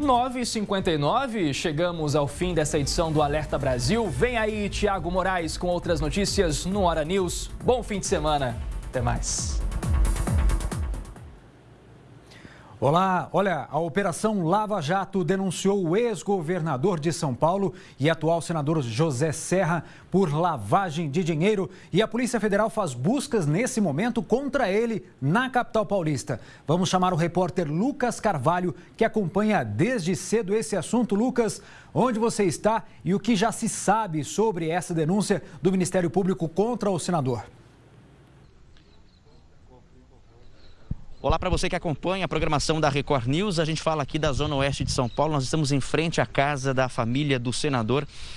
9h59, chegamos ao fim dessa edição do Alerta Brasil. Vem aí, Tiago Moraes, com outras notícias no Hora News. Bom fim de semana. Até mais. Olá, olha, a Operação Lava Jato denunciou o ex-governador de São Paulo e atual senador José Serra por lavagem de dinheiro e a Polícia Federal faz buscas nesse momento contra ele na capital paulista. Vamos chamar o repórter Lucas Carvalho, que acompanha desde cedo esse assunto. Lucas, onde você está e o que já se sabe sobre essa denúncia do Ministério Público contra o senador? Olá para você que acompanha a programação da Record News. A gente fala aqui da Zona Oeste de São Paulo. Nós estamos em frente à casa da família do senador